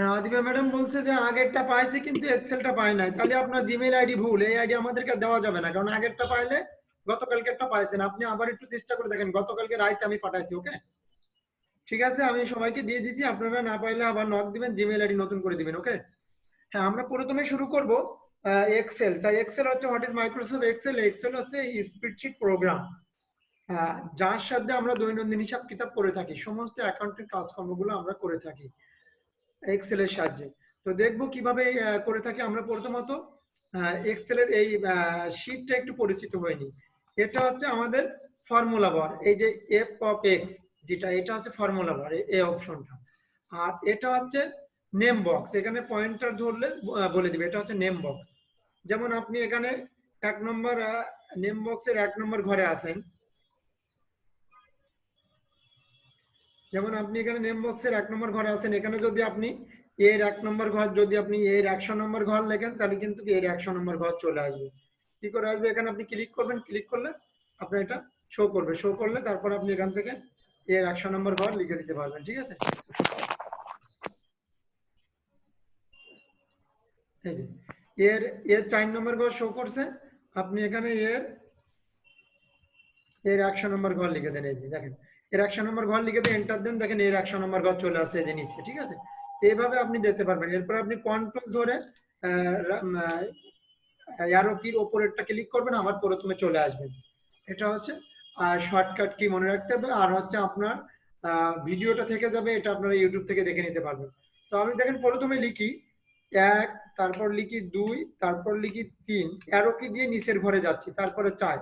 হ্যাঁ ম্যাডাম বলছে যে আগেরটা পাইছে কিন্তু এক্সেলটা পায় নাই। তাহলে আপনার জিমেইল আইডি ভুল, এই আইডি আমাদেরকে দেওয়া যাবে না, কারণ আগেরটা পাইলে গতকালকেরটা পাইছেন। আপনি আবার একটু চেষ্টা করে দেখেন, গতকালকে রাইতে আমি পাঠাইছি, ওকে? ঠিক আছে, আমি সবাইকে দিয়ে দিচ্ছি আপনারা না পাইলে আবার নক দিবেন জিমেইল আইডি নতুন করে দিবেন, ওকে? হ্যাঁ আমরা প্রথমে শুরু করব এক্সেল তাই এক্সেল হচ্ছে what is Microsoft Excel Excel হচ্ছে স্প্রেডশিট প্রোগ্রাম যার সাথে আমরা দৈনন্দিন হিসাব কিতাব করে থাকি, সমস্ত অ্যাকাউন্টের কাজকর্মগুলো আমরা করে থাকি। এক্সেলের সাহায্যে। তো দেখব কীভাবে করে থাকি আমরা প্রথমত এক্সেলের এই শিটটা একটু পরিচিত হয়নি এটা হচ্ছে আমাদের ফর্মুলা বার এই যে এফ অফ এক্স যেটা, এটা হচ্ছে ফর্মুলা বার এই অপশনটা আর এটা হচ্ছে নেম বক্স এখানে পয়েন্টার ধরলে বলে দিবে, এটা হচ্ছে নেম বক্স যেমন আপনি এখানে এক নম্বর নেম বক্সের এক নম্বর ঘরে আছেন যেমন আপনি এখানে নেম বক্সের এক নম্বর ঘরে আছেন, এখানে যদি আপনি এর এক নম্বর ঘর, যদি আপনি এর একশো নম্বর ঘর লেখেন, তাহলে কিন্তু এর একশো নম্বর ঘর চলে আসবে। কি করে আসবে? এখানে আপনি ক্লিক করবেন ক্লিক করলে আপনার এটা শো করবে। শো করলে তারপর আপনি এখান থেকে এর একশো নম্বর ঘর লিখে দিতে পারবেন, ঠিক আছে? এর এর চার নম্বর ঘর শো করছে, আপনি এখানে এর এর একশো নম্বর ঘর লিখে দেন, এই যে দেখেন। এর একশো নম্বর ঘর লিখে দিয়ে এন্টার দেন, দেখেন এর একশো নম্বর ঘর চলে আসে এই নিচে, ঠিক আছে? এইভাবে আপনি দিতে পারবেন। এরপর আপনি কন্ট্রোল ধরে অ্যারো কির ওপরেরটা ক্লিক করবেন, আবার প্রথমে চলে আসবেন। এটা হচ্ছে আর শর্টকাট কি মনে রাখতে হবে। আর হচ্ছে আপনার ভিডিওটা থেকে যাবে, এটা আপনারা ইউটিউব থেকে দেখে নিতে পারবেন। তো আমি দেখেন প্রথমে লিখি এক, তারপর লিখি দুই, তারপর লিখি তিন। অ্যারো দিয়ে নিচের ঘরে যাচ্ছি, তারপরে চার।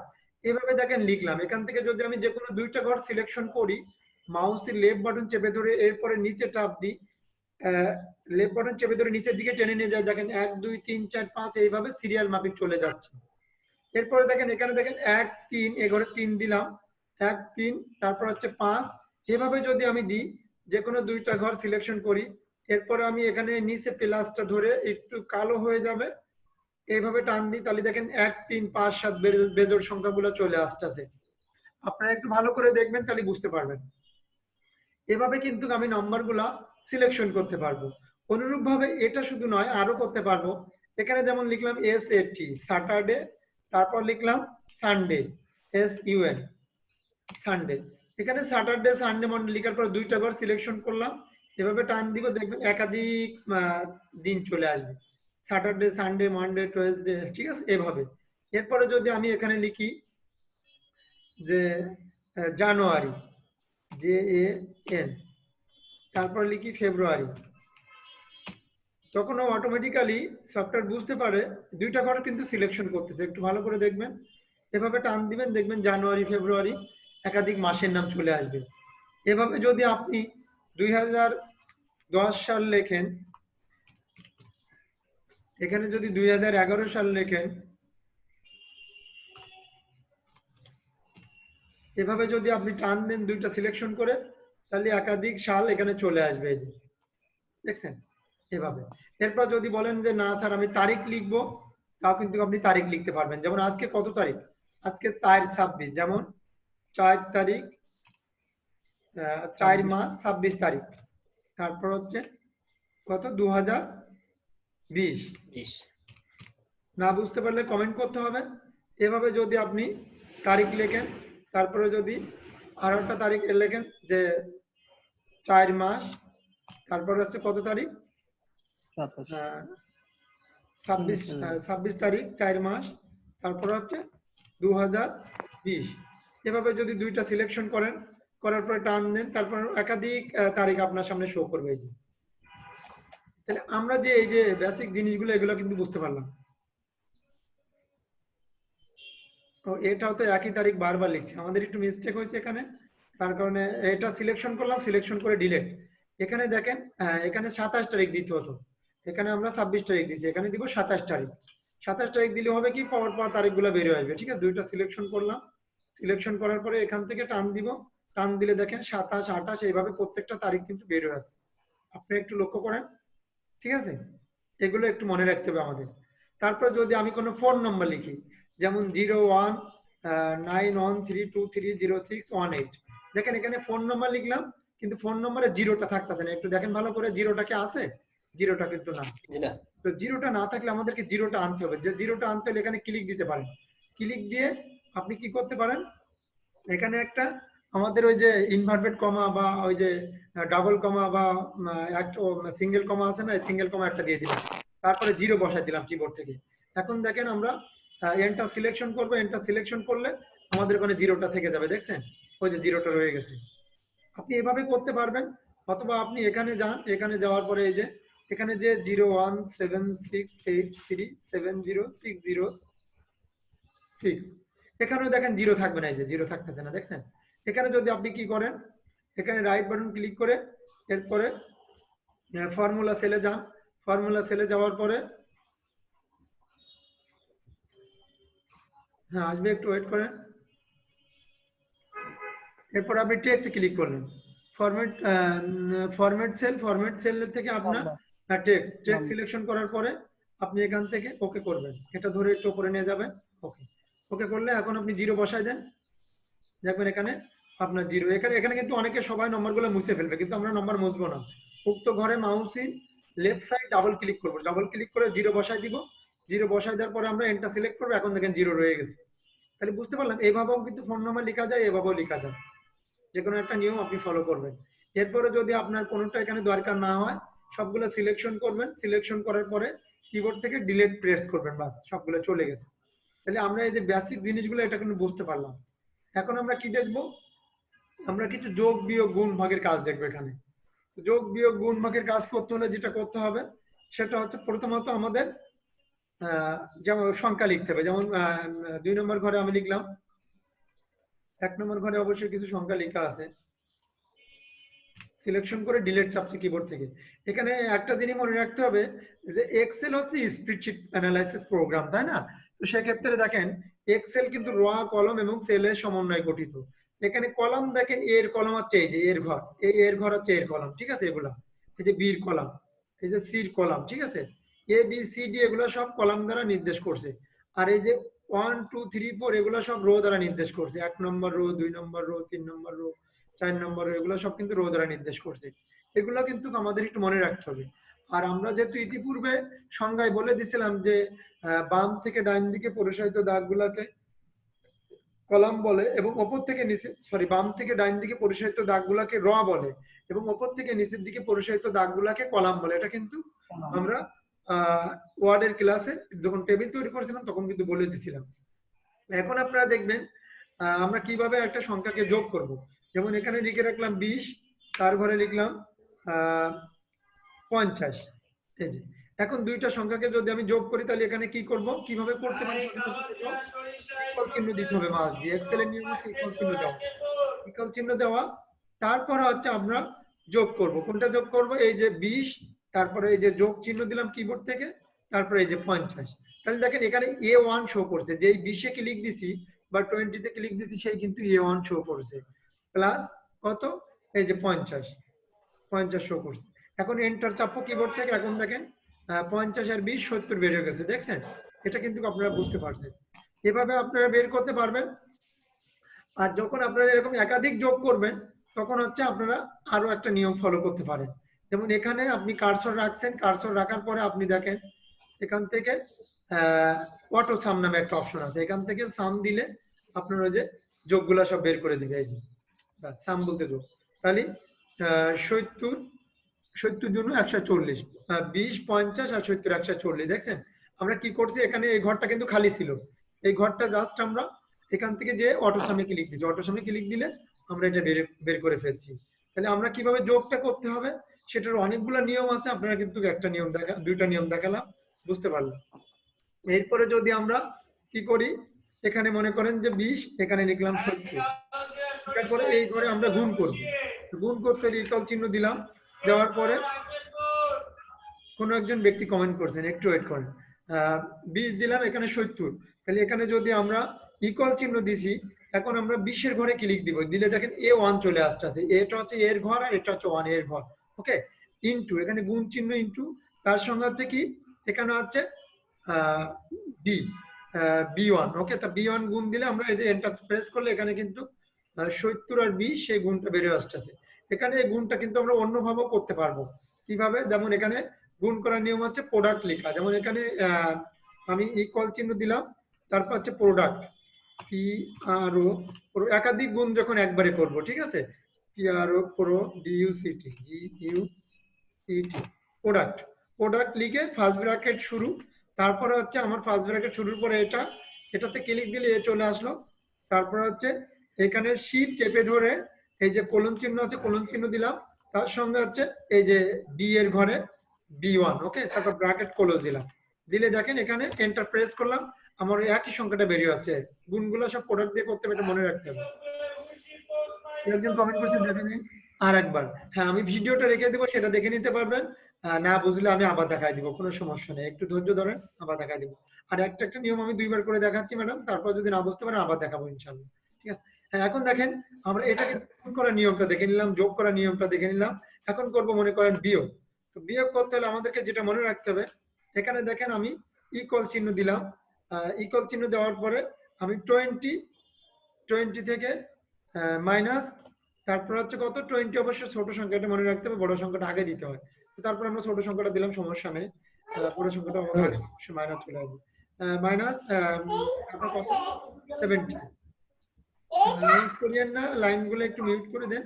এভাবে দেখেন লিখলাম। এখান থেকে যদি আমি যে কোনো দুইটা ঘর সিলেকশন করি মাউসের লেফট বাটন চেপে ধরে এরপরে নিচে চাপ দিই লেফট বাটন চেপে ধরে নিচের দিকে টেনে নিয়ে যায়। দেখেন এক, দুই, তিন, চার, পাঁচ, এইভাবে সিরিয়াল মাফিক চলে যাচ্ছে। এরপরে দেখেন, এখানে দেখেন এক, তিন, এ ঘরে তিন দিলাম। এক, তিন, তারপর হচ্ছে পাঁচ। এভাবে যদি আমি দিই, যে কোনো দুইটা ঘর সিলেকশন করি, এরপরে আমি এখানে নিচে প্লাসটা ধরে একটু কালো হয়ে যাবে। এইভাবে টান দিই তাহলে দেখেন এক, তিন, পাঁচ, সাত বেজোড় সংখ্যাগুলো চলে আসতেছে। আপনারা একটু ভালো করে দেখবেন তাহলে বুঝতে পারবেন। এভাবে কিন্তু আমি নাম্বারগুলা সিলেকশন করতে পারব। অনুরূপ ভাবে এটা শুধু নয় আরও করতে পারব। এখানে যেমন লিখলাম এস টি স্যাটারডে তারপর লিখলাম Sunday S U N Sunday এখানে স্যাটারডে সানডে মন্ডে লিখার পর দুইটা বার সিলেকশন করলাম। এভাবে টান দিব, দেখবেন একাধিক দিন চলে আসবে। স্যাটারডে সানডে মানডে টুয়েসডে ঠিক আছে? এভাবে। এরপরে যদি আমি এখানে লিখি যে জানুয়ারি জে এ এন তারপর লিখি ফেব্রুয়ারি তখন অটোমেটিক্যালি সফটওয়্যার বুঝতে পারে, দুইটা ঘর কিন্তু সিলেকশন করতেছে। একটু ভালো করে দেখবেন। এভাবে টান দিবেন, দেখবেন জানুয়ারি ফেব্রুয়ারি একাধিক মাসের নাম চলে আসবে। এভাবে যদি আপনি দুই হাজার দশ সাল লেখেন এখানে যদি দুই হাজার এগারো সাল লেখেন এভাবে যদি আপনি টান দেন দুইটা সিলেকশন করে তাহলে একাধিক সাল এখানে চলে আসবে এই যে। দেখছেন? এভাবে। এরপর যদি বলেন যে না স্যার আমি তারিখ লিখব। তাও কিন্তু আপনি তারিখ লিখতে পারবেন। যেমন আজকে কত তারিখ? আজকে চার ছাব্বিশ। যেমন চার তারিখ চার মাস ছাব্বিশ তারিখ। তারপর হচ্ছে কত? দু হাজার বিশ। বিশ। না বুঝতে পারলে কমেন্ট করতে হবে। এভাবে যদি আপনি তারিখ লেখেন তারপরে যদি আর একটা তারিখ লেখেন যে চার মাস তারপর হচ্ছে কত তারিখ? ছাব্বিশ ছাব্বিশ তারিখ চার মাস তারপর হচ্ছে দু হাজার বিশ। এভাবে যদি দুইটা সিলেকশন করেন করার পরে টান দেন তারপর একাধিক তারিখ আপনার সামনে শো করবে এই যে। তাহলে আমরা যে এই যে বেসিক জিনিসগুলো এগুলো কিন্তু বুঝতে পারলাম। এটাও তো একই তারিখ বারবার লিখছে। আমাদের একটু মিস্টেক হয়েছে এখানে। তার কারণে এটা সিলেকশন করলাম সিলেকশন করে ডিলেট এখানে দেখেন আহ, এখানে সাতাশ তারিখ দিতে হতো। এখানে আমরা ছাব্বিশ তারিখ দিচ্ছি এখানে দিব সাতাশ তারিখ। সাতাশ তারিখ দিলে হবে কি? পর পর তারিখগুলো বেরিয়ে আসবে ঠিক আছে? দুইটা সিলেকশন করলাম। সিলেকশন করার পরে এখান থেকে টান দিব। টান দিলে দেখেন সাতাশ আঠাশ এইভাবে প্রত্যেকটা তারিখ কিন্তু বের হয়ে আসছে। আপনি একটু লক্ষ্য করেন। ঠিক আছে? এগুলো একটু মনে রাখতে হবে আমাদের। তারপর যদি আমি কোনো ফোন নম্বর লিখি যেমন zero one nine one three two three zero six one eight. দেখেন এখানে ফোন নম্বর লিখলাম কিন্তু ফোন নম্বরে জিরোটা থাকতেছে না। একটু দেখেন ভালো করে জিরোটা কি আছে? জিরোটা কিন্তু না। তো জিরোটা না থাকলে আমাদেরকে জিরোটা আনতে হবে। যে জিরোটা আনতে হলে এখানে ক্লিক দিতে পারেন। ক্লিক দিয়ে আপনি কি করতে পারেন? এখানে একটা আমাদের ওই যে ইনভার্টেড কমা বা ওই যে ডাবল কমা বা সিঙ্গেল কমা আছে না সিঙ্গেল কমা একটা দিয়ে দিলাম। তারপরে জিরো বসাই দিলাম কিবোর্ড থেকে। এখন দেখেন আমরা এন্টার সিলেকশন করব এন্টার সিলেকশন করলে আমাদের ওখানে জিরোটা থেকে যাবে, দেখছেন? ওই যে জিরোটা রয়ে গেছে। আপনি এভাবে করতে পারবেন, অথবা আপনি এখানে যান, এখানে যাওয়ার পরে এই যে, এখানে যে zero one seven six eight three seven zero six zero six এখানেও দেখেন জিরো থাকবে না, এই যে জিরো থাকতেছে না, দেখছেন? এখানে যদি আপনি কি করেন এখানে রাইট বাটন ক্লিক করে এরপরে ফর্মুলা সেলে যান। ফর্মুলা সেলে যাওয়ার পরে হ্যাঁ আসবে একটু ওয়েট করেন। এরপর আপনি টেক্সট ক্লিক করলেন। Format format cell format cell থেকে আপনার টেক্সট টেক্সট সিলেকশন করার পরে আপনি এখান থেকে ওকে করবেন। এটা ধরে একটু উপরে নিয়ে যাবেন। ওকে ওকে করলে এখন আপনি জিরো বসায় দেন। দেখবেন এখানে আপনার জিরো এখানে এখানে কিন্তু অনেকে সবাই নম্বরগুলো মুছে ফেলবে, কিন্তু আমরা নম্বর মুছবো না। উক্ত ঘরে মাউসিন লেফট সাইড ডাবল ক্লিক করব। ডাবল ক্লিক করে জিরো বসায় দিব। জিরো বসায় দেওয়ার পরে আমরা এন্টার সিলেক্ট করব, এখন দেখেন জিরো রয়ে গেছে। তাহলে বুঝতে পারলাম, এভাবেও কিন্তু ফোন নাম্বার লেখা যায়, এভাবেও লেখা যায়। যে কোনো একটা নিয়ম আপনি ফলো করবেন। এরপরে যদি আপনার কোনোটা এখানে দরকার না হয়, সবগুলো সিলেকশন করবেন। সিলেকশন করার পরে কিবোর্ড থেকে ডিলেট প্রেস করবেন, বাস, সবগুলো চলে গেছে। তাহলে আমরা এই যে বেসিক জিনিসগুলো, এটা কিন্তু বুঝতে পারলাম। এখন আমরা কি দেখব? আমরা কিছু যোগ, বিয়োগ, গুণ, ভাগের কাজ দেখব এখানে। যোগ, বিয়োগ, গুণ, ভাগের কাজ করতে হলে যেটা করতে হবে, সেটা হচ্ছে প্রথমত আমাদের যেমন সংখ্যা লিখতে হবে। যেমন দুই নম্বর ঘরে আমি লিখলাম, এক নম্বর ঘরে অবশ্যই কিছু সংখ্যা লেখা আছে। সিলেকশন করে ডিলেট চাপছি কিবোর্ড থেকে। এখানে একটা জিনিস মনে রাখতে হবে যে এক্সেল হচ্ছে স্প্রিডশিট অ্যানালাইসিস প্রোগ্রাম তাই না? তো সেক্ষেত্রে দেখেন এক্সেল কিন্তু র কলম এবং সেলের সমন্বয়ে গঠিত। এখানে কলম দেখেন, এর কলম হচ্ছে এই যে এর ঘর। এই এর ঘর হচ্ছে এর কলম, ঠিক আছে এগুলা? এই যে বির কলম, এই যে সির কলম, ঠিক আছে? এ, বি, সি, ডি এগুলো সব কলাম দ্বারা নির্দেশ করছে। আর এই যে ওয়ান, টু, থ্রি, ফোর এগুলো সব রো দ্বারা নির্দেশ করছে। এক নম্বর রো, দুই নম্বর রো, তিন নম্বর রো, চার নম্বর রো এগুলো সব কিন্তু রো দ্বারা নির্দেশ করছে। এগুলো কিন্তু আমাদের একটু মনে রাখতে হবে। আর আমরা যেহেতু ইতিপূর্বে সংজ্ঞায় বলে দিছিলাম যে বাম থেকে ডাইন দিকে পরিচালিত দাগগুলাকে কলাম বলে এবং ওপর থেকে নিচে সরি বাম থেকে ডাইন দিকে পরিচালিত দাগগুলাকে র বলে এবং ওপর থেকে নিচের দিকে পরিচালিত দাগগুলাকে কলাম বলে। এটা কিন্তু আমরা ওয়ার্ডের ক্লাসে যখন টেবিল তৈরি করেছিলাম তখন কিন্তু বলে দিছিলাম এখন আপনারা দেখবেন আমরা কীভাবে একটা সংখ্যাকে যোগ করব। যেমন এখানে লিখে রাখলাম বিশ তার ঘরে লিখলাম পঞ্চাশ। এই যে এখন দুইটা সংখ্যাকে যদি আমি যোগ করি তাহলে এখানে কি করব? কীভাবে করতে পারি? ইকুয়াল চিহ্ন দিতে হবে মাস দিয়ে। এক্সেল এর নিয়ম হচ্ছে ইকুয়াল চিহ্ন দেওয়া। ইকুয়াল চিহ্ন দেওয়া। তারপরে হচ্ছে আমরা যোগ করব। কোনটা যোগ করব? এই যে বিশ তারপরে এই যে যোগ চিহ্ন দিলাম কিবোর্ড থেকে তারপরে এই যে পঞ্চাশ। তাহলে দেখেন এখানে এ ওয়ান শো করছে। যে বিশে ক্লিক দিছি বা টোয়েন্টিতে ক্লিক দিছি সেই কিন্তু এ ওয়ান শো করছে। প্লাস কত? এই যে পঞ্চাশ। পঞ্চাশ শো করছে। এখন এন্টার চাপো কিবোর্ড থেকে। এখন দেখেন পঞ্চাশ আর বিশ, সত্তর বের হয়ে গেছে, দেখছেন? এটা কিন্তু আপনারা বুঝতে পারছেন। এভাবে আপনারা বের করতে পারবেন। আর যখন আপনারা এরকম একাধিক যোগ করবেন, তখন হচ্ছে আপনারা আরও একটা নিয়ম ফলো করতে পারেন। যেমন এখানে আপনি কারসর রাখছেন কারসর রাখার পরে আপনি দেখেন, এখান থেকে অটো সাম নামে একটা অপশন আছে। এখান থেকে সাম দিলে আপনার ওই যে যোগগুলা সব বের করে দিবে, এই যে। সাম বলতে যোগ। তাহলে সত্তর সত্তর জন্য একশো চল্লিশ। বিশ, পঞ্চাশ আর সত্তর একশো চল্লিশ দেখছেন? আমরা কি করছি? এখানে এই ঘরটা কিন্তু খালি ছিল। এই ঘরটা জাস্ট আমরা এখান থেকে যে অটো সামনে ক্লিক দিচ্ছি অটো সামনে ক্লিক দিলে আমরা এটা বের বের করে ফেলছি। তাহলে আমরা কীভাবে যোগটা করতে হবে? সেটার অনেকগুলো নিয়ম আছে। আপনারা কিন্তু একটা নিয়ম দেখা, দুইটা নিয়ম দেখালাম। বুঝতে পারলাম। এরপরে যদি আমরা কি করি? এখানে মনে করেন যে বিশ, এখানে লিখলাম সত্তর। তারপরে এই ঘরে আমরা গুণ করব। গুণ করতে ইকাল চিহ্ন দিলাম। দেওয়ার পরে কোন একজন ব্যক্তি কমেন্ট করছেন, একটু ওয়েট করেন। বিশ দিলাম এখানে সত্তর। তাহলে এখানে যদি আমরা ইকুয়াল চিহ্ন দিছি, এখন আমরা বিশের ঘরে ক্লিক দিব? দিলে দেখেন এ ওয়ান চলে আসতেছে। এটা হচ্ছে এর ঘর আর এটা হচ্ছে ওয়ানের ঘর। ওকে ইন্টু এখানে গুণ চিহ্ন ইন্টু তার সঙ্গে হচ্ছে কি? এখানে হচ্ছে বি বি ওয়ান ওকে তা বি ওয়ান গুণ দিলে আমরা এন্টার প্রেস করলে এখানে কিন্তু সত্তর আর বি সেই গুণটা বেরিয়ে আসতেছে। এখানে এই গুণটা কিন্তু আমরা অন্যভাবেও করতে পারব। কীভাবে? যেমন এখানে গুণ করার নিয়ম হচ্ছে প্রোডাক্ট লেখা। যেমন এখানে আমি ইকুয়াল চিহ্ন দিলাম, তারপর হচ্ছে প্রোডাক্ট পি আর ও একাধিক গুণ যখন একবারে করব, ঠিক আছে? P R O pro D U C T U C T product product লিখে ফার্স্ট ব্র্যাকেট শুরু, তারপরে হচ্ছে আমার ফার্স্ট ব্র্যাকেট শুরুর পরে এটা, এটাতে ক্লিক দিলে এ চলে আসলো। তারপরে হচ্ছে এখানে শীট চেপে ধরে, এই যে কোলন চিহ্ন আছে কোলন চিহ্ন দিলাম, তার সঙ্গে হচ্ছে এই যে বি এর ঘরে বি ওয়ান ওকে তারপর ব্র্যাকেট ক্লোজ দিলাম। দিলে দেখেন এখানে এন্টার প্রেস করলাম, আমার একই সংখ্যাটা বেরিয়ে যাচ্ছে। গুণগুলো সব প্রোডাক্ট দিয়ে করতে হবে এটা মনে রাখতে হবে। একজন কমেন্ট করছে দেখে নিন আর একবার হ্যাঁ আমি ভিডিওটা রেখে দেবো, সেটা দেখে নিতে পারবেন। না বুঝলে আমি আবার দেখাই দিব, কোনো সমস্যা নেই। একটু ধৈর্য ধরেন, আবার দেখাই দিব। আর একটা একটা নিয়ম আমি দুইবার করে দেখাচ্ছি, ম্যাডাম। তারপর যদি না বুঝতে পারেন, আবার দেখাবো ইনশাল্লাহ ঠিক আছে? হ্যাঁ এখন দেখেন, আমরা এটাকে করার নিয়মটা দেখে নিলাম, যোগ করার নিয়মটা দেখে নিলাম। এখন করব মনে করেন বিয়োগ তো বিয়োগ করতে হলে আমাদেরকে যেটা মনে রাখতে হবে এখানে দেখেন আমি ইকল চিহ্ন দিলাম। ইকুয়াল চিহ্ন দেওয়ার পরে আমি টোয়েন্টি টোয়েন্টি থেকে মাইনাস তারপর হচ্ছে কত? টোয়েন্টি অবশ্য ছোট সংখ্যাটা মনে রাখতে হবে বড় সংখ্যাটা আগে দিতে হয়। তারপর আমরা ছোট সংখ্যাটা দিলাম সমস্যা নেই। বড় সংখ্যাটা আমাদের আগে মাইনাস চলে আসবে। মাইনাস তারপর কত? সেভেন্টি করিয়েন না লাইনগুলো একটু মিউট করে দেন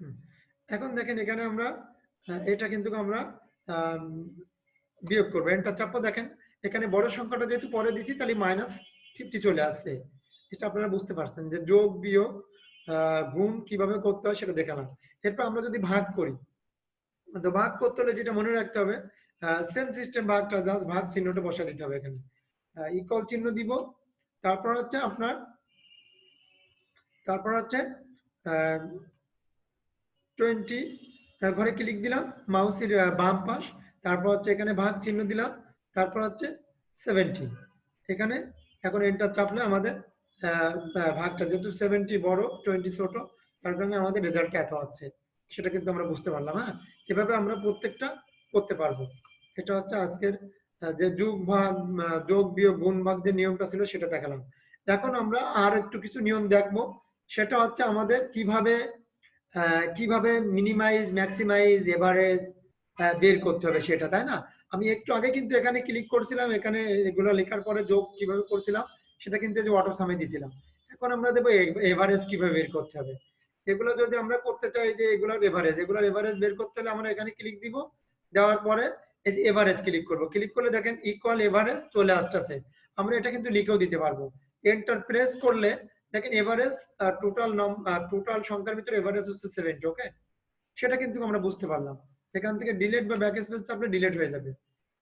হুম। এখন দেখেন এখানে আমরা এটা কিন্তু আমরা আম, বিয়োগ করব। এন্টার চাপো দেখেন এখানে বড় সংখ্যাটা যেহেতু পরে দিছি তাহলে মাইনাস ফিফটি চলে আসছে। এটা আপনারা বুঝতে পারছেন যে যোগ বিয়োগ গুণ কীভাবে করতে হয় সেটা দেখালাম এরপর আমরা যদি ভাগ করি তো ভাগ করতে হলে যেটা মনে রাখতে হবে সেম সিস্টেম ভাগটা জাস্ট ভাগ চিহ্নটা বসা দিতে হবে এখানে। ইকল চিহ্ন দিব তারপর হচ্ছে আপনার তারপর হচ্ছে টোয়েন্টি ঘরে ক্লিক দিলাম মাউসের বাম পাশ, তারপর হচ্ছে এখানে ভাগ চিহ্ন দিলাম, তারপর হচ্ছে সেভেন্টি এখানে এখন এন্টার চাপলে আমাদের ভাগটা যেহেতু সেভেন্টি বড়, টোয়েন্টি ছোট, তার কারণে আমাদের রেজাল্টটা এত হচ্ছে সেটা কিন্তু আমরা বুঝতে পারলাম হ্যাঁ? এভাবে আমরা প্রত্যেকটা করতে পারব। এটা হচ্ছে আজকের যে যোগ ভাগ যোগ, বিয়োগ, গুণ ভাগ যে নিয়মটা ছিল সেটা দেখালাম। এখন আমরা আর একটু কিছু নিয়ম দেখব। সেটা হচ্ছে আমাদের কীভাবে কীভাবে মিনিমাইজ ম্যাক্সিমাইজ এভারেজ বের করতে হবে সেটা, তাই না? আমি একটু আগে কিন্তু এখানে ক্লিক করছিলাম, এখানে এগুলো লেখার পরে যোগ কীভাবে করছিলাম, সেটা কিন্তু অটো সামে দিছিলাম। এখন আমরা দেবো এভারেজ কীভাবে বের করতে হবে। এগুলো যদি আমরা করতে চাই যে এগুলোর এভারেজ এগুলোর এভারেজ বের করতে হলে আমরা এখানে ক্লিক দিব, দেওয়ার পরে এই যে এভারেজ ক্লিক করব। ক্লিক করলে দেখেন ইকুয়াল এভারেজ চলে আসতেছে। আমরা এটা কিন্তু লিখেও দিতে পারব। এন্টার প্রেস করলে দেখেন এভারেজ টোটাল টোটাল সংখ্যার ভিতরে এভারেজ হচ্ছে সেভেন্টি ওকে সেটা কিন্তু আমরা বুঝতে পারলাম। এখান থেকে ডিলেট বা ব্যাক স্পেস চাপলে ডিলেট হয়ে যাবে।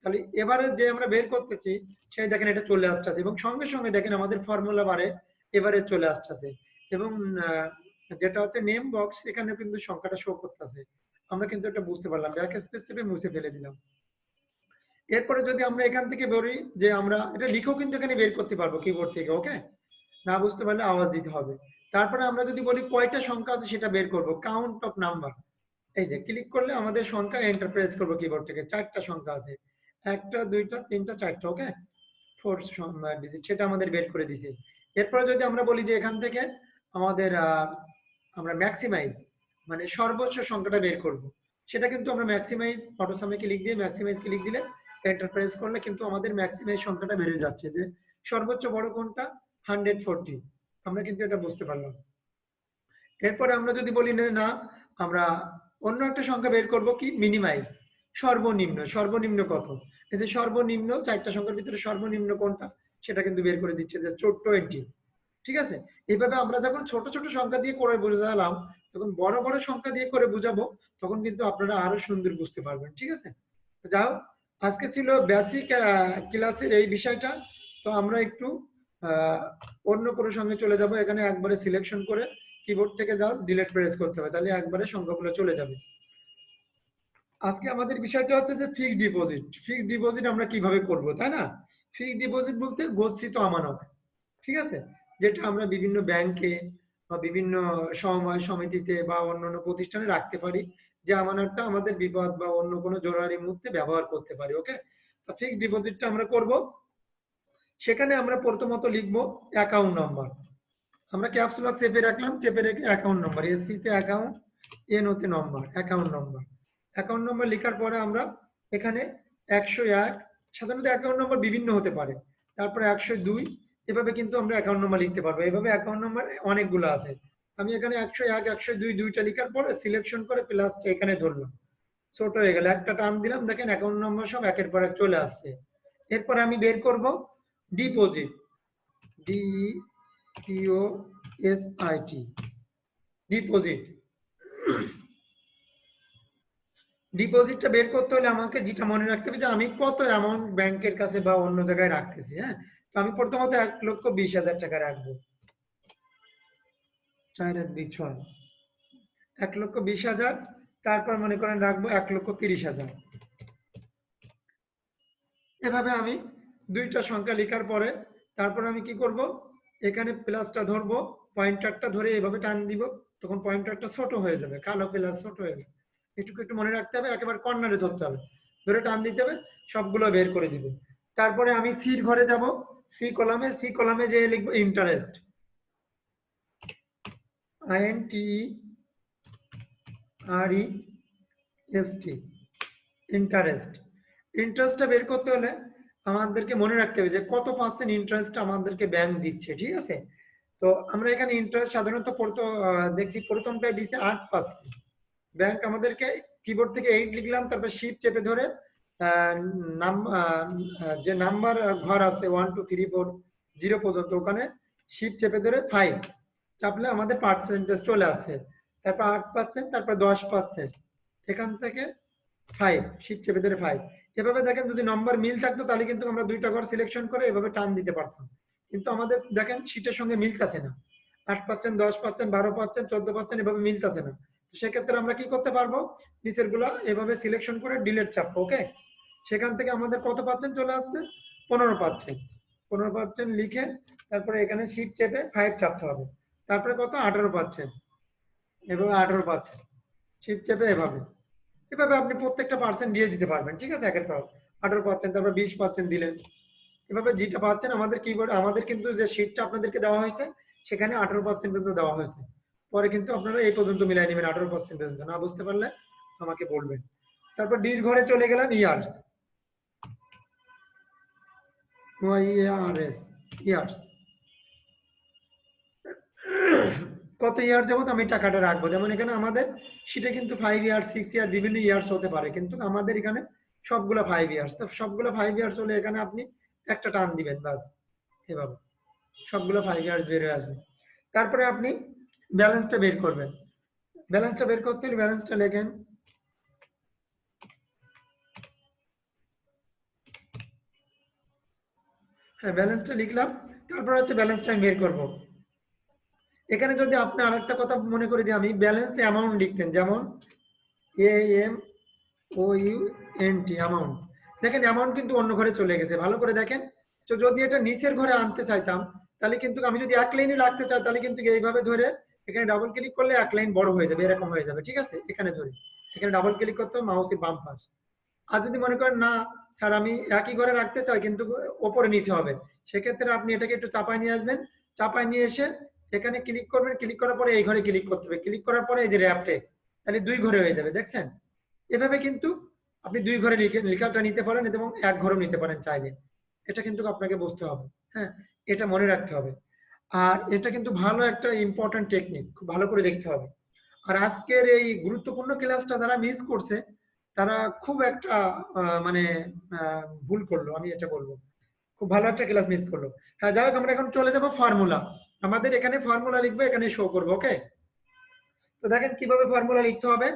তাহলে এবারে যে আমরা বের করতেছি, সেই দেখেন এটা চলে আসতেছে এবং সঙ্গে সঙ্গে দেখেন আমাদের ফর্মুলা বারে এবারে চলে আসতেছে এবং যেটা হচ্ছে নেম বক্স এখানে কিন্তু সংখ্যাটা শো করতেছে। আমরা কিন্তু এটা বুঝতে পারলাম ব্যাক স্পেস চেপে মুছে ফেলে দিলাম। এরপরে যদি আমরা এখান থেকে বলি যে আমরা, এটা লিখেও কিন্তু এখানে বের করতে পারব কিবোর্ড থেকে ওকে না বুঝতে পারলে আওয়াজ দিতে হবে। তারপরে আমরা যদি বলি কয়টা সংখ্যা আছে সেটা বের করব। কাউন্ট অফ নাম্বার এই যে ক্লিক করলে আমাদের সংখ্যা এন্টার প্রেস করব কিবোর্ড থেকে। চারটা সংখ্যা আছে। একটা, দুইটা, তিনটা, চারটা ওকে ফোর ডিজিট সেটা আমাদের বের করে দিছে। এরপরে যদি আমরা বলি যে এখান থেকে আমাদের আমরা ম্যাক্সিমাইজ মানে সর্বোচ্চ সংখ্যাটা বের করব। সেটা কিন্তু আমরা ম্যাক্সিমাইজ অটো সামনে ক্লিক দিয়ে ম্যাক্সিমাইজ ক্লিক দিলে এন্টার প্রেস করলে কিন্তু আমাদের ম্যাক্সিমাইজ সংখ্যাটা বেড়ে যাচ্ছে যে সর্বোচ্চ বড় কোনটা? হান্ড্রেড ফোরটি আমরা কিন্তু এটা বুঝতে পারলাম। এরপরে আমরা যদি বলি, না আমরা অন্য একটা সংখ্যা বের করব কি? মিনিমাইজ সর্বনিম্ন। সর্বনিম্ন কত? এই সর্বনিম্ন, চারটা সংখ্যার ভিতরে সর্বনিম্ন কোনটা? সেটা কিন্তু বের করে দিচ্ছে যে টোয়েন্টি ঠিক আছে? এইভাবে আমরা যখন ছোট ছোট সংখ্যা দিয়ে করে বোঝালাম তখন বড় বড় সংখ্যা দিয়ে করে বুঝাবো, তখন কিন্তু আপনারা আরও সুন্দর বুঝতে পারবেন। ঠিক আছে? যাও আজকে ছিল বেসিক ক্লাসের এই বিষয়টা। তো আমরা একটু অন্য কোনো সঙ্গে চলে যাব, এখানে একবারে সিলেকশন করে কিবোর্ড থেকে জাস্ট ডিলিট প্রেস করতে হবে, তাহলে একবারে সংখ্যাগুলো চলে যাবে। আজকে আমাদের বিষয়টা হচ্ছে যে ফিক্সড ডিপোজিট ফিক্সড ডিপোজিট আমরা কীভাবে করব, তাই না? ফিক্সড ডিপোজিট বলতে গচ্ছিত আমানত, ঠিক আছে? যেটা আমরা বিভিন্ন ব্যাংকে বা বিভিন্ন সমবায় সমিতিতে বা অন্যান্য প্রতিষ্ঠানে রাখতে পারি, যে আমানতটা আমাদের বিপদ বা অন্য কোনো জরুরি মুহূর্তে ব্যবহার করতে পারি ওকে ফিক্সড ডিপোজিটটা আমরা করব সেখানে আমরা প্রথমত লিখব অ্যাকাউন্ট নাম্বার আমরা ক্যাপস লক চেপে রাখলাম, চেপে রেখে অ্যাকাউন্ট নম্বর এসসি তে অ্যাকাউন্ট এন ওতে নম্বর অ্যাকাউন্ট নম্বর অ্যাকাউন্ট নম্বর লেখার পরে আমরা এখানে একশো এক, সাধারণত অ্যাকাউন্ট নম্বর বিভিন্ন হতে পারে। তারপরে একশো দুই, এভাবে কিন্তু আমরা অ্যাকাউন্ট নম্বর লিখতে পারব। এভাবে অ্যাকাউন্ট নম্বর অনেকগুলো আছে। আমি এখানে একশো এক, একশো দুই, দুইটা লেখার পরে সিলেকশন করে প্লাস এখানে ধরলাম। ছোট হয়ে গেল। একটা টান দিলাম, দেখেন অ্যাকাউন্ট নম্বর সব একের পর এক চলে আসছে। এরপর আমি বের করব deposit D P O S I T deposit. ডিপোজিটটা বের করতে হলে আমাকে যেটা মনে রাখতে হবে যে আমি কত অ্যামাউন্ট ব্যাংকের কাছে বা অন্য জায়গায় রাখতেছি হ্যাঁ? তো আমি প্রথমত এক লক্ষ বিশ হাজার টাকা রাখব। চার এক এক লক্ষ বিশ হাজার, তারপর মনে করেন রাখব এক লক্ষ তিরিশ হাজার। এভাবে আমি দুইটা সংখ্যা লেখার পরে তারপর আমি কি করব? এখানে প্লাসটা ধরবো পয়েন্টারটা ধরে এভাবে টান দিব, তখন পয়েন্টারটা ছোট হয়ে যাবে, কালো প্লাস ছোট হয়ে যাবে। একটু একটু মনে রাখতে হবে, একেবারে কর্নারে ধরতে হবে। ধরে টান দিতে হবে, সবগুলো বের করে দিব। তারপরে আমি সির ঘরে যাব সি কলামে সি কলামে যে লিখব interest I N T R E S T interest ইন্টারেস্টটা বের করতে হলে আমাদেরকে মনে রাখতে হবে যে কত পার্সেন্ট ইন্টারেস্ট আমাদেরকে ব্যাংক দিচ্ছে, ঠিক আছে? তো আমরা এখানে ইন্টারেস্ট সাধারণত পড়তো দেখছি দিচ্ছে আট পার্সেন্ট ব্যাংক আমাদেরকে কিবোর্ড থেকে এইট লিখলাম, তারপর শিট চেপে ধরে নাম যে নাম্বার ঘর আছে one two three four zero পর্যন্ত, ওখানে শিট চেপে ধরে ফাইভ চাপলে আমাদের পার্সেন্টেজ চলে আসছে তারপর আট পার্সেন্ট তারপর দশ পার্সেন্ট এখান থেকে ফাইভ শিট চেপে ধরে ফাইভ এভাবে দেখেন যদি নম্বর মিল থাকতো, তাহলে কিন্তু আমরা দুইটা ঘর সিলেকশন করে এভাবে টান দিতে পারতাম। কিন্তু আমাদের দেখেন শিটের সঙ্গে মিলতেছে না। আট পার্সেন্ট দশ পার্সেন্ট বারো পার্সেন্ট চোদ্দ পার্সেন্ট এভাবে মিলতেছে না। সেক্ষেত্রে আমরা কি করতে পারব? নিচেরগুলা এভাবে সিলেকশন করে ডিলেট চাপবো ওকে সেখান থেকে আমাদের কত পার্সেন্ট চলে আসছে? পনেরো পার্সেন্ট পনেরো পার্সেন্ট লিখে তারপরে এখানে শিট চেপে ফাইভ চাপতে হবে। তারপরে কত? আঠারো পার্সেন্ট এভাবে আঠারো পার্সেন্ট শিট চেপে এভাবে। এভাবে আপনি প্রত্যেকটা পার্সেন্ট দিয়ে দিতে পারবেন, ঠিক আছে? একের পর আঠারো পার্সেন্ট তারপর বিশ পার্সেন্ট দিলেন। এভাবে যেটা পাচ্ছেন, আমাদের কিবোর্ড আমাদের কিন্তু যে শিটটা আপনাদেরকে দেওয়া হয়েছে, সেখানে আঠারো পার্সেন্ট পর্যন্ত দেওয়া হয়েছে। পরে কিন্তু আপনারা এই পর্যন্ত মিলাই নেবেন, আঠারো পার্সেন্ট পর্যন্ত। না বুঝতে পারলে আমাকে বলবেন। তারপর ডির ঘরে চলে গেলাম ইয়ার্স। Years years. কত ইয়ার যাবত আমি টাকাটা রাখব? যেমন এখানে আমাদের সেটা কিন্তু ফাইভ ইয়ার সিক্স ইয়ার বিভিন্ন ইয়ার্স হতে পারে। কিন্তু আমাদের এখানে সবগুলো ফাইভ ইয়ার্স তো সবগুলো ফাইভ ইয়ার্স হলে এখানে আপনি একটা টান দিবেন বাস এভাবে। সবগুলো ফাইভ ইয়ার্স বের হয়ে আসবে। তারপরে আপনি ব্যালেন্সটা বের করবেন। ব্যালেন্সটা বের করতে হলে ব্যালেন্সটা লেখেন। হ্যাঁ ব্যালেন্সটা লিখলাম। তারপরে হচ্ছে ব্যালেন্সটা আমি বের করব। এখানে যদি আপনি আরেকটা কথা মনে করে দিই আমি ব্যালেন্স অ্যামাউন্ট লিখতেন, যেমন A M O U N T amount দেখেন অ্যামাউন্ট কিন্তু অন্য ঘরে চলে গেছে, ভালো করে দেখেন। তো যদি এটা নিচের ঘরে আনতে চাইতাম, তাহলে কিন্তু আমি যদি এক লাইনে রাখতে চাই, তাহলে কিন্তু এইভাবে ধরে এখানে ডাবল ক্লিক করলে এক লাইন বড় হয়ে যাবে, এরকম হয়ে যাবে, ঠিক আছে? এখানে ধরে। এখানে ডাবল ক্লিক করতে হবে মাউসের বাম পাশ। আর যদি মনে করেন, না, স্যার, আমি একই ঘরে রাখতে চাই, কিন্তু ওপরে নিচে হবে। সেক্ষেত্রে আপনি এটাকে একটু চাপায় নিয়ে আসবেন। চাপায় নিয়ে এসে এখানে ক্লিক করবেন ক্লিক করার পরে এই ঘরে ক্লিক করতে হবে। ক্লিক করার পরে এই যে র্যাপ টেক্স তাহলে দুই ঘরে হয়ে যাবে, দেখছেন? এভাবে কিন্তু আপনি দুই ঘরে লিখে, লেখাটা নিতে পারেন এবং এক ঘরেও নিতে পারেন চাইলে। এটা কিন্তু আপনাকে বুঝতে হবে হ্যাঁ? এটা মনে রাখতে হবে। আর এটা কিন্তু ভালো একটা ইম্পর্টেন্ট টেকনিক খুব ভালো করে দেখতে হবে। আর আজকের এই গুরুত্বপূর্ণ ক্লাসটা যারা মিস করছে, তারা খুব একটা মানে ভুল করল, আমি এটা বলব। খুব ভালো একটা ক্লাস মিস করল। হ্যাঁ যাই হোক, আমরা এখন চলে যাব ফর্মুলা আমাদের এখানে ফর্মুলা লিখব, এখানে শো করব ওকে তো দেখেন কীভাবে ফর্মুলা লিখতে হবে।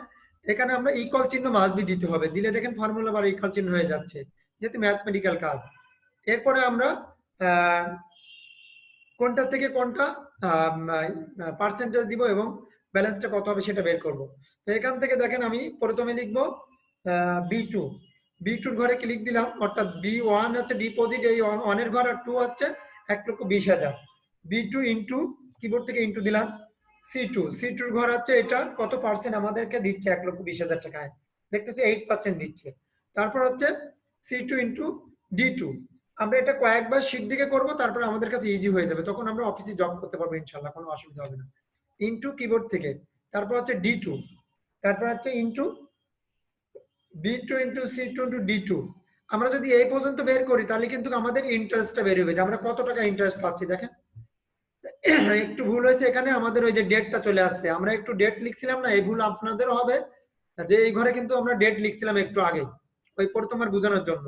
এখানে আমরা ইকল চিহ্ন মাসবি দিতে হবে। দিলে দেখেন ফর্মুলা বা ইকল চিহ্ন হয়ে যাচ্ছে, যেহেতু ম্যাথমেটিক্যাল কাজ। এরপরে আমরা কোনটা থেকে কোনটা পার্সেন্টেজ দিব এবং ব্যালেন্সটা কত হবে সেটা বের করব। তো এখান থেকে দেখেন আমি প্রথমে লিখব বি টু বি টুর ঘরে ক্লিক দিলাম, অর্থাৎ বি ওয়ান হচ্ছে ডিপোজিট এই ওয়ানের ঘর আর টু হচ্ছে এক লক্ষ বিশ হাজার। বি টু ইন্টু কিবোর্ড থেকে ইন্টু দিলাম সি টু সি টুর ঘর হচ্ছে এটা, কত পার্সেন্ট আমাদেরকে দিচ্ছে? এক লক্ষ বিশ হাজার টাকায়। দেখতেছি এইট পার্সেন্ট দিচ্ছে। তারপর হচ্ছে C two into D two আমরা এটা কয়েকবার শীট দিকে করব, তারপরে আমাদের কাছে ইজি হয়ে যাবে। তখন আমরা অফিসে জব করতে পারব, ইনশাল্লাহ, কোনো অসুবিধা হবে না। ইনটু কিবোর্ড থেকে। তারপর হচ্ছে ডি টু তারপর হচ্ছে into B two into C two into D two আমরা যদি এই পর্যন্ত বের করি, তাহলে কিন্তু আমাদের ইন্টারেস্টটা বের হবে যে আমরা কত টাকা ইন্টারেস্ট পাচ্ছি, দেখেন? একটু ভুল হয়েছে এখানে, আমাদের ওই যে ডেটটা চলে আসছে। আমরা একটু ডেট লিখছিলাম না, এই ভুল আপনাদেরও হবে। যে এই ঘরে কিন্তু আমরা ডেট লিখছিলাম একটু আগে, ওই প্রথমার বোঝানোর জন্য।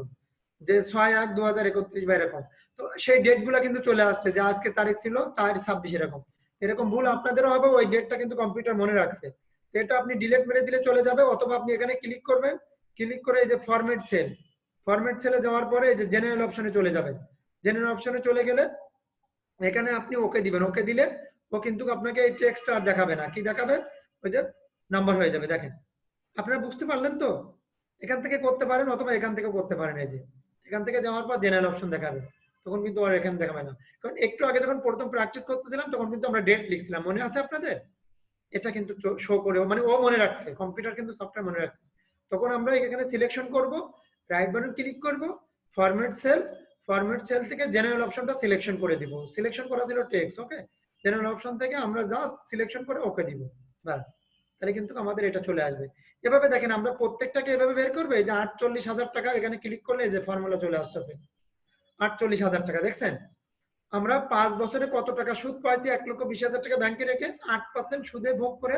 যে ছয় এক দু হাজার একত্রিশ বা এরকম। তো সেই ডেটগুলা কিন্তু চলে আসছে, যে আজকে তারিখ ছিল চার ছাব্বিশ এরকম। এরকম ভুল আপনাদেরও হবে, ওই ডেটটা কিন্তু কম্পিউটার মনে রাখছে। এটা আপনি ডিলেট মেরে দিলে চলে যাবে, অথবা আপনি এখানে ক্লিক করবেন। ক্লিক করে এই যে ফরম্যাট সেল ফরম্যাট সেলে যাওয়ার পরে এই যে জেনারেল অপশনে চলে যাবেন জেনারেল অপশনে চলে গেলে এখানে আপনি ওকে দিবেন। ওকে দিলে ও কিন্তু আপনাকে এই টেক্সটটা আর দেখাবে না। কি দেখাবে? ওই যে নাম্বার হয়ে যাবে, দেখেন। আপনারা বুঝতে পারলেন তো? এখান থেকে করতে পারেন অথবা এখান থেকে করতে পারেন এই যে। এখান থেকে যাওয়ার পর জেনারেল অপশন দেখাবে। তখন কিন্তু আর এখানে দেখাবে না। কারণ একটু আগে যখন প্রথম প্র্যাকটিস করতেছিলাম, তখন কিন্তু আমরা ডেট লিখছিলাম। মনে আছে আপনাদের? এটা কিন্তু শো করে মানে ও মনে রাখছে। কম্পিউটার কিন্তু সফটওয়্যার মনে রাখছে। তখন আমরা এখানে সিলেকশন করব রাইট বাটন ক্লিক করব ফরম্যাট সেল ফরম্যাট সেল থেকে জেনারেল অপশনটা সিলেকশন করে দিব। সিলেকশন করা ছিল টেক্সট ওকে জেনারেল অপশন থেকে আমরা জাস্ট সিলেকশন করে ওকে দিব, ব্যাস। তাহলে কিন্তু আমাদের এটা চলে আসবে। এভাবে দেখেন, আমরা প্রত্যেকটাকে এভাবে বের করবে যে আটচল্লিশ হাজার টাকা এখানে ক্লিক করলে যে ফর্মুলা চলে আসতেছে। আটচল্লিশ হাজার টাকা, দেখছেন? আমরা পাঁচ বছরে কত টাকা সুদ পাইছি? এক লক্ষ বিশ হাজার টাকা ব্যাংকে রেখে আট পার্সেন্ট সুদে ভোগ করে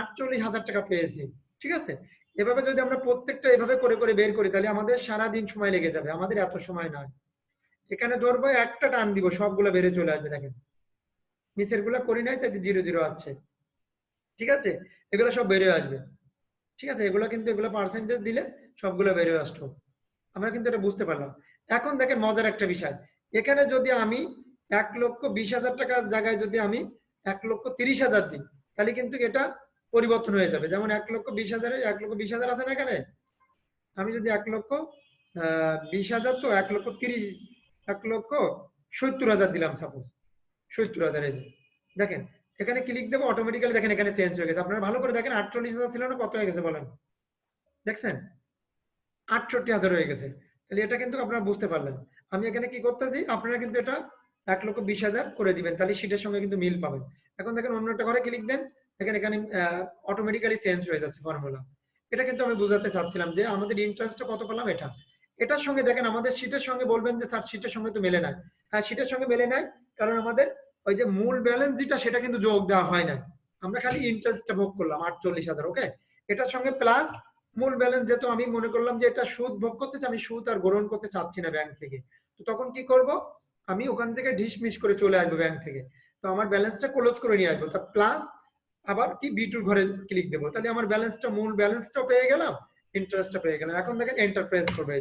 আটচল্লিশ হাজার টাকা পেয়েছি, ঠিক আছে? এভাবে যদি আমরা প্রত্যেকটা এভাবে করে করে বের করি, তাহলে আমাদের সারা দিন সময় লেগে যাবে। আমাদের এত সময় নয়। এখানে ধরবো, একটা টান দিব, সবগুলো বেড়ে চলে আসবে, দেখেন। নিচেরগুলা করি নাই, তাই জিরো জিরো আছে। ঠিক আছে? এগুলো সব বেড়ে আসবে। ঠিক আছে? এগুলো কিন্তু, এগুলো পার্সেন্টেজ দিলে সবগুলো বেড়ে আসতো। আমরা কিন্তু এটা বুঝতে পারলাম। এখন দেখেন মজার একটা বিষয়। এখানে যদি আমি এক লক্ষ বিশ হাজার টাকার জায়গায় যদি আমি এক লক্ষ তিরিশ হাজার দিই, তাহলে কিন্তু এটা পরিবর্তন হয়ে যাবে। যেমন এক লক্ষ বিশ হাজারে, এক লক্ষ বিশ হাজার আছে না এখানে? আমি যদি এক লক্ষ, আহ, বিশ হাজার তো এক লক্ষ তিরিশ এক লক্ষ সত্তর হাজার দিলাম সাপোজ সত্তর হাজার, এই দেখেন, এখানে ক্লিক দেবো অটোমেটিক্যালি দেখেন এখানে চেঞ্জ হয়ে গেছে। আপনারা ভালো করে দেখেন, আটচল্লিশ হাজার ছিল না, কত হয়ে গেছে বলেন? দেখছেন? আটষট্টি হাজার হয়ে গেছে। তাহলে এটা কিন্তু আপনারা বুঝতে পারলেন। আমি এখানে কি করতেছি, আপনারা কিন্তু এটা এক লক্ষ বিশ হাজার করে দিবেন। তাহলে সেটার সঙ্গে কিন্তু মিল পাবেন। এখন দেখেন, অন্য একটা ঘরে ক্লিক দেন। দেখেন, এখানে অটোমেটিক্যালি চেঞ্জ হয়ে যাচ্ছে ফর্মুলা এটা কিন্তু আমি বুঝাতে চাচ্ছিলাম যে আমাদের ইন্টারেস্টটা কত পেলাম? এটা। এটার সঙ্গে দেখেন, আমাদের শীটের সঙ্গে বলবেন যে, স্যার শীটের সঙ্গে তো মেলে নাই। হ্যাঁ শীটের সঙ্গে মেলে নাই, কারণ আমাদের ওই যে মূল ব্যালেন্স যেটা, সেটা কিন্তু যোগ দেওয়া হয় না আমরা খালি ইন্টারেস্টটা ভোগ করলাম, আটচল্লিশ হাজার ওকে এটার সঙ্গে প্লাস মূল ব্যালেন্স যেহেতু আমি মনে করলাম যে, এটা সুদ ভোগ করতে আমি সুদ আর গ্রহণ করতে চাচ্ছি না ব্যাংক থেকে। তো তখন কি করব? আমি ওখান থেকে ঢিসমিস করে চলে আসব ব্যাংক থেকে। তো আমার ব্যালেন্সটা ক্লোজ করে নিয়ে আসব। তা প্লাস আবার কি বি টুর ঘরে ক্লিক দেবো? তাহলে আমার ব্যালেন্সটা মূল ব্যালেন্সটা পেয়ে গেলাম ইন্টারেস্টটা পেয়ে গেলাম। এখন দেখেন এন্টার প্রেস করবে।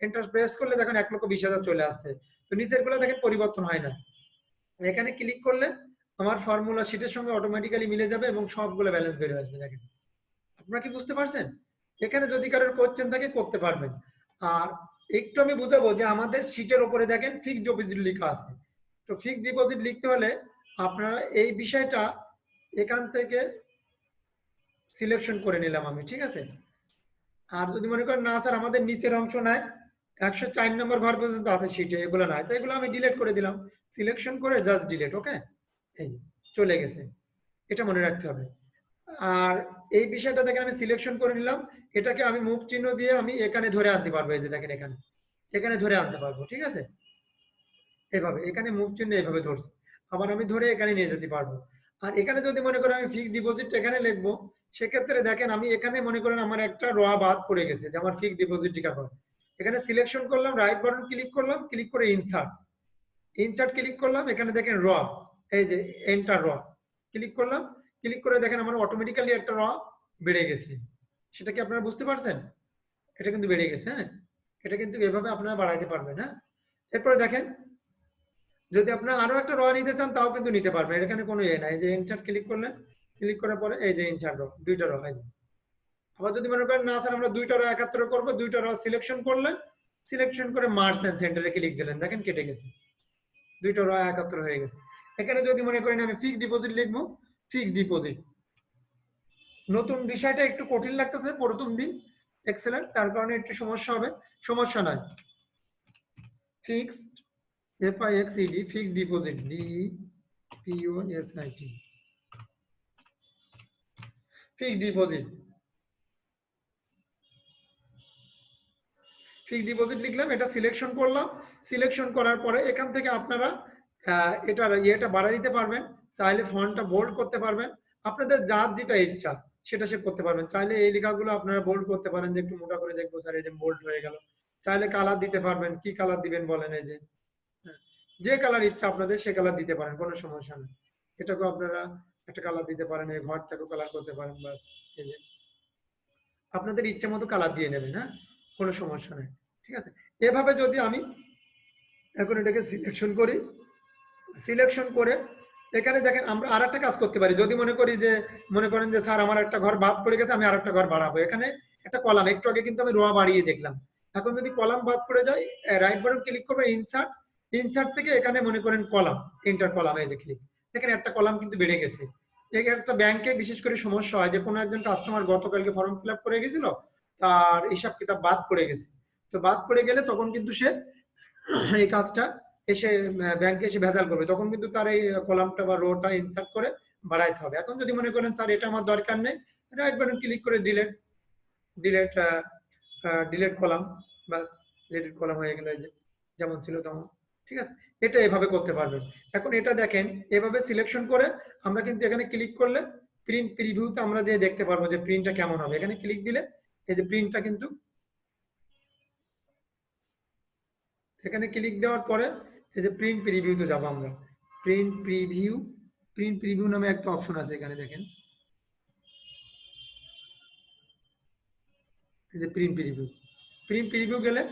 এন্টার প্রেস করলে দেখেন এক লক্ষ বিশ হাজার চলে আসছে। তো নিচেরগুলো দেখেন পরিবর্তন হয় না। এখানে ক্লিক করলে আমার ফর্মুলা শিটের সঙ্গে অটোমেটিক্যালি মিলে যাবে এবং সবগুলো ব্যালেন্স বেড়ে আসবে, দেখেন। আপনারা কি বুঝতে পারছেন? এখানে যদি কারোর কোশ্চেন থাকে, করতে পারবেন। আর একটু আমি বুঝাবো যে আমাদের শিটের উপরে দেখেন ফিক্সড ডিপোজিট লেখা আছে। তো ফিক্সড ডিপোজিট লিখতে হলে আপনারা এই বিষয়টা এখান থেকে সিলেকশন করে নিলাম আমি, ঠিক আছে? আর যদি মনে করেন, না স্যার, আমাদের নিচের অংশ নাই, একশো চার নম্বর ঘর পর্যন্ত আছে সিটে এগুলো নাই। তো এগুলো আমি ডিলেট করে দিলাম। সিলেকশন করে জাস্ট ডিলেট ওকে এই চলে গেছে। এটা মনে রাখতে হবে। আর এই বিষয়টা দেখেন, আমি সিলেকশন করে নিলাম। এটাকে আমি মুখ চিহ্ন দিয়ে আমি এখানে ধরে আনতে পারব, এই যে দেখেন এখানে। এখানে ধরে আনতে পারব, ঠিক আছে? এভাবে, এখানে মুখ চিহ্ন এভাবে ধরছি। আবার আমি ধরে এখানে নিয়ে যেতে পারব। আর এখানে যদি মনে করেন, আমি ফিক্সড ডিপোজিট এখানে লিখব সেক্ষেত্রে দেখেন, আমি এখানে মনে করেন আমার একটা র বাদ পড়ে গেছে যে আমার ফিক্সড ডিপোজিট করে এখানে সিলেকশন করলাম রাইট বাটন ক্লিক করলাম ক্লিক করে ইনসার্ট ইনসার্ট ক্লিক করলাম, এখানে দেখেন র এই যে এন্টার র ক্লিক করলাম ক্লিক করে দেখেন আমার অটোমেটিক্যালি একটা র বেড়ে গেছে। সেটা কি আপনারা বুঝতে পারছেন? এটা কিন্তু বেড়ে গেছে হ্যাঁ? এটা কিন্তু এভাবে আপনারা বাড়াইতে পারবেন হ্যাঁ? এরপরে দেখেন, যদি আপনারা আরও একটা র নিতে চান, তাও কিন্তু নিতে পারবেন। এখানে কোনো ইয়ে নাই যে ইনসার্ট ক্লিক করলেন ক্লিক করার পরে এই যে ইনসার্ট র দুইটা র এই যে। আবার যদি মনে করেন, না স্যার, আমরা দুইটা র একাত্তর করব, দুইটা র সিলেকশন করলেন সিলেকশন করে মার্চ এন্ড সেন্টারে ক্লিক দিলেন। দেখেন কেটে গেছে। দুইটা র একাত্তর হয়ে গেছে। এখানে যদি মনে করেন আমি ফিক্সড ডিপোজিট লিখব ফিক্সড ডিপোজিট নতুন বিষয়টা একটু কঠিন লাগতেছে, প্রথম দিন এক্সেলেন্ট তার কারণে একটু সমস্যা হবে। সমস্যা নয়। Fixed F I X E D fixed deposit D P O S I T fixed deposit fixed deposit লিখলাম এটা সিলেকশন করলাম। সিলেকশন করার পরে এখান থেকে আপনারা এটার ইয়েটা বাড়া দিতে পারবেন। চাইলে ফন্টটা বোল্ড করতে পারবেন। আপনাদের যার যেটা ইচ্ছা সেটা সে করতে পারবেন। চাইলে এই লেখাগুলো আপনারা বোল্ড করতে পারেন যে একটু মোটা করে দেখব স্যার এই যে বোল্ড হয়ে গেল। চাইলে কালার দিতে পারবেন। কি কালার দিবেন বলেন এই যে। হ্যাঁ, যে কালার ইচ্ছা আপনাদের সে কালার দিতে পারেন কোনো সমস্যা নেই। এটাকেও আপনারা একটা কালার দিতে পারেন, এই ঘরটাকেও কালার করতে পারেন বাস এই যে। আপনাদের ইচ্ছে মতো কালার দিয়ে নেবেন হ্যাঁ? কোনো সমস্যা নেই, ঠিক আছে? এভাবে যদি আমি এখন এটাকে সিলেকশন করি সিলেকশন করে, এখানে দেখেন আমরা আর কাজ করতে পারি। যদি মনে করি যে, মনে করেন যে, স্যার, আমার একটা ঘর বাদ পড়ে গেছে, আমি আর একটা ঘর বাড়াবো। এখানে একটা কলাম, একটু আগে কিন্তু আমি রোয়া বাড়িয়ে দেখলাম। এখন যদি কলাম বাদ পড়ে যায় রাইট বাটন ক্লিক করবেন ইনসার্ট ইনসার্ট থেকে এখানে মনে করেন কলাম ইন্টার কলাম, এই যে ক্লিক দেখেন একটা কলাম কিন্তু বেড়ে গেছে। একটা ব্যাংকে বিশেষ করে সমস্যা হয় যে, কোনো একজন কাস্টমার গতকালকে ফর্ম ফিল করে গেছিল, তার হিসাব কিতাব বাদ পড়ে গেছে। তো বাদ পড়ে গেলে তখন কিন্তু সে এই কাজটা এসে ব্যাংকে এসে ভেজাল করবে। তখন কিন্তু তার এই কলামটা বা রোটা ইনসার্ট করে বাড়াইতে হবে। এখন যদি মনে করেন, স্যার, এটা আমার দরকার নেই রাইট বাটন ক্লিক করে ডিলেট ডিলেট ডিলেট কলাম। বাস ডিলেট কলাম হয়ে গেল যেমন ছিল তেমন। ঠিক আছে? এটা এভাবে করতে পারবেন। এখন এটা দেখেন, এভাবে সিলেকশন করে আমরা কিন্তু এখানে ক্লিক করলে প্রিন্ট প্রিভিউতে আমরা যে দেখতে পারব যে প্রিন্টটা কেমন হবে। এখানে ক্লিক দিলে এই যে প্রিন্টটা কিন্তু এখানে ক্লিক দেওয়ার পরে এই যে প্রিন্ট প্রিভিউতে যাব আমরা। প্রিন্ট প্রিভিউ প্রিন্ট প্রিভিউ নামে একটা অপশন আছে এখানে দেখেন। এই যে প্রিন্ট প্রিভিউ প্রিন্ট প্রিভিউ গেলে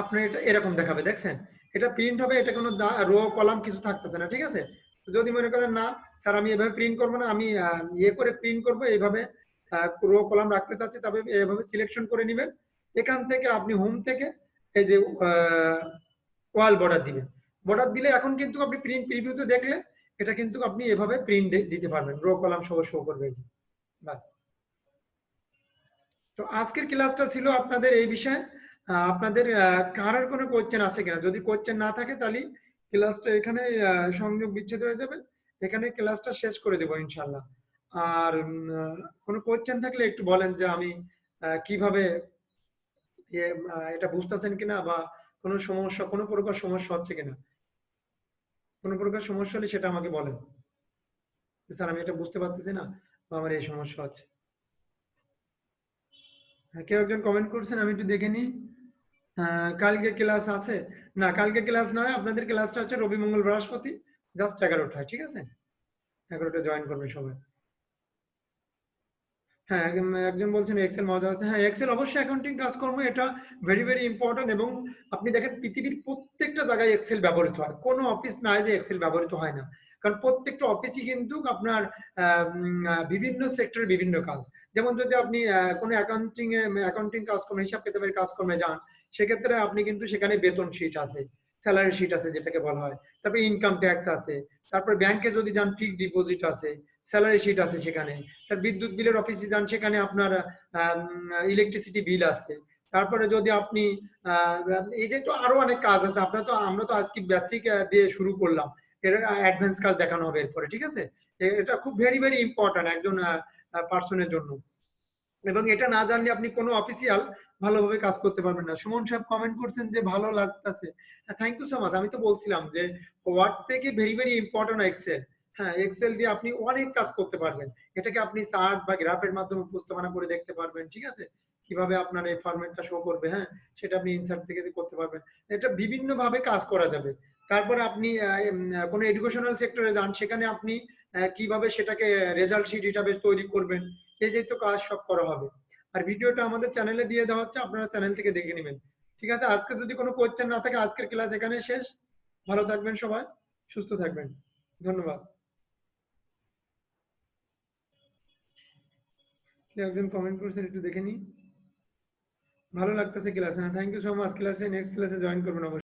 আপনার এটা এরকম দেখাবে, দেখছেন? এটা প্রিন্ট হবে, এটা কোনো রো কলাম কিছু থাকতেছে না, ঠিক আছে? যদি মনে করেন না, স্যার, আমি এভাবে প্রিন্ট করব না, আমি ইয়ে করে প্রিন্ট করব, এইভাবে রো কলাম রাখতে চাচ্ছি, তবে এভাবে সিলেকশন করে নেবেন। এখান থেকে আপনি হোম থেকে এই যে ওয়াল বর্ডার দিবেন। বর্ডার দিলে এখন কিন্তু আপনি প্রিন্ট প্রিভিউতে দেখলে, এটা কিন্তু আপনি এভাবে প্রিন্ট দিতে পারবেন। রো কলাম সহ শো করবে। বাস তো আজকের ক্লাসটা ছিল আপনাদের এই বিষয়ে। আপনাদের কারোর কোনো কোয়েশ্চেন আছে কিনা? যদি কোয়েশ্চেন না থাকে তাহলে ক্লাসটা এখানে সংযোগ বিচ্ছেদ হয়ে যাবে। এখানে ক্লাসটা শেষ করে দেবো ইনশাল্লাহ আর কোনো কোয়েশ্চেন থাকলে একটু বলেন যে আমি কীভাবে এটা বুঝতেছেন কিনা বা কোনো সমস্যা কোনো প্রকার সমস্যা হচ্ছে কিনা? কোনো প্রকার সমস্যা হলে সেটা আমাকে বলেন। স্যার আমি এটা বুঝতে পারতেছি না বা আমার এই সমস্যা হচ্ছে। হ্যাঁ, কেউ একজন কমেন্ট করছেন আমি একটু দেখে নিই। কালকে ক্লাস আছে। না, কালকে ক্লাস নয়, আপনাদের ক্লাসটা হচ্ছে রবি মঙ্গল বৃহস্পতি জাস্ট এগারোটায়, ঠিক আছে? এগারোটা জয়েন করবে সবাই। হ্যাঁ একজন- বলছেন এক্সেল মজা আছে। হ্যাঁ এক্সেল অবশ্যই অ্যাকাউন্টিং কাজকর্ম এটা ভেরি ভেরি ইম্পর্টেন্ট এবং আপনি দেখেন পৃথিবীর প্রত্যেকটা জায়গায় এক্সেল ব্যবহৃত হয়। কোনো অফিস নাই যে এক্সেল ব্যবহৃত হয় না। কারণ প্রত্যেকটা অফিসই কিন্তু আপনার বিভিন্ন সেক্টরে বিভিন্ন কাজ। যেমন যদি আপনি কোনো অ্যাকাউন্টিং অ্যাকাউন্টিং কাজকর্ম হিসাব কিতাবের কাজকর্মে যান সেক্ষেত্রে আপনি কিন্তু সেখানে বেতন শিট আছে স্যালারি শিট আছে যেটাকে বলা হয়। তারপরে ইনকাম ট্যাক্স আছে, তারপর ব্যাংকে যদি যান ফিক্সড ডিপোজিট আছে স্যালারি শিট আছে সেখানে, তার বিদ্যুৎ বিলের অফিসে যান সেখানে আপনার ইলেকট্রিসিটি বিল আছে তারপরে যদি আপনি এই যে তো আরও অনেক কাজ আছে, আপনার তো, আমরা তো আজকে বেসিক দিয়ে শুরু করলাম। এর অ্যাডভান্স কাজ দেখানো হবে এরপরে, ঠিক আছে? এটা খুব ভেরি ভেরি ইম্পর্ট্যান্ট একজন পার্সনের জন্য। এবং এটা না জানলে আপনি কোনো অফিসিয়াল ভালোভাবে কাজ করতে পারবেন না। সুমন সাহেব কমেন্ট করছেন যে, ভালো লাগতেছে। থ্যাংক ইউ সো মাচ আমি তো বলছিলাম যে ওয়ার্ড থেকে ভেরি ভেরি ইম্পর্টেন্ট এক্সেল হ্যাঁ এক্সেল দিয়ে আপনি অনেক কাজ করতে পারবেন। এটাকে আপনি চার্ট বা গ্রাফের মাধ্যমে উপস্থাপনা করে দেখতে পারবেন, ঠিক আছে? কীভাবে আপনার এই ফরম্যাটটা শো করবে হ্যাঁ? সেটা আপনি ইনসার্ট থেকে করতে পারবেন। এটা বিভিন্ন ভাবে কাজ করা যাবে। তারপরে আপনি কোনো এডুকেশনাল সেক্টরে যান, সেখানে আপনি কীভাবে সেটাকে রেজাল্ট শিট হিসাবে তৈরি করবেন যে তো কাজ সব করা হবে। আর ভিডিওটা আমাদের চ্যানেলে দিয়ে দেওয়া হচ্ছে, আপনারা চ্যানেল থেকে দেখে নেবেন। ঠিক আছে? আজকে যদি কোনো কোয়েশ্চেন না থাকে, আজকের ক্লাস এখানে শেষ। ভালো থাকবেন সবাই, সুস্থ থাকবেন। ধন্যবাদ। একজন কমেন্ট করছেন, একটু দেখে নি ভালো লাগতেছে ক্লাসে হ্যাঁ থ্যাংক ইউ সো মাচ ক্লাসে নেক্সট ক্লাসে জয়েন করবেন অবশ্যই।